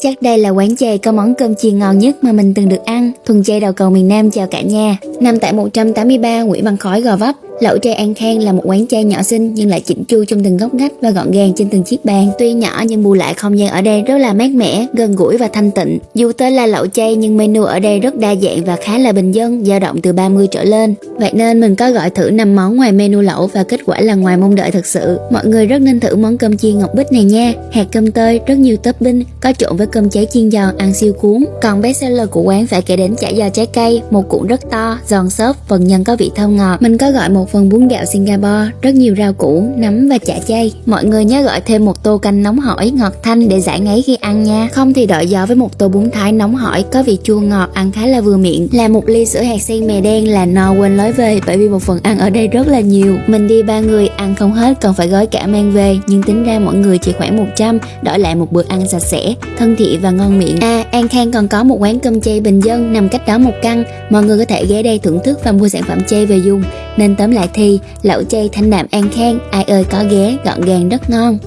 Chắc đây là quán chay có món cơm chiên ngon nhất mà mình từng được ăn. Thuần chay đầu cầu miền Nam chào cả nhà. Nằm tại 183 Nguyễn Văn Khói Gò Vấp, Lẩu chay An Khang là một quán chay nhỏ xinh nhưng lại chỉnh chu trong từng góc ngách và gọn gàng trên từng chiếc bàn. Tuy nhỏ nhưng bù lại không gian ở đây rất là mát mẻ, gần gũi và thanh tịnh. Dù tên là lẩu chay nhưng menu ở đây rất đa dạng và khá là bình dân, dao động từ 30 trở lên. Vậy nên mình có gọi thử 5 món ngoài menu lẩu và kết quả là ngoài mong đợi thật sự. Mọi người rất nên thử món cơm chiên ngọc bích này nha. Hạt cơm tơi, rất nhiều topping, có trộn với cơm cháy chiên giòn ăn siêu cuốn. Còn best seller của quán phải kể đến chả giò trái cây, một cuộn rất to, giòn xốp, phần nhân có vị thơm ngọt. Mình có gọi một phần bún gạo Singapore, rất nhiều rau củ, nấm và chả chay. Mọi người nhớ gọi thêm một tô canh nóng hổi ngọt thanh để giải ngấy khi ăn nha. Không thì đợi gió với một tô bún thái nóng hổi có vị chua ngọt ăn khá là vừa miệng. Là một ly sữa hạt sen mè đen là no quên lối về bởi vì một phần ăn ở đây rất là nhiều. Mình đi ba người ăn không hết còn phải gói cả mang về nhưng tính ra mỗi người chỉ khoảng 100 đổi lại một bữa ăn sạch sẽ, thân thiện và ngon miệng. À, An Khang còn có một quán cơm chay bình dân nằm cách đó một căn. Mọi người có thể ghé đây thưởng thức và mua sản phẩm chay về dùng. Nên tóm lại thì, lẩu chay thanh đạm An Khang ai ơi có ghé, gọn gàng, rất ngon.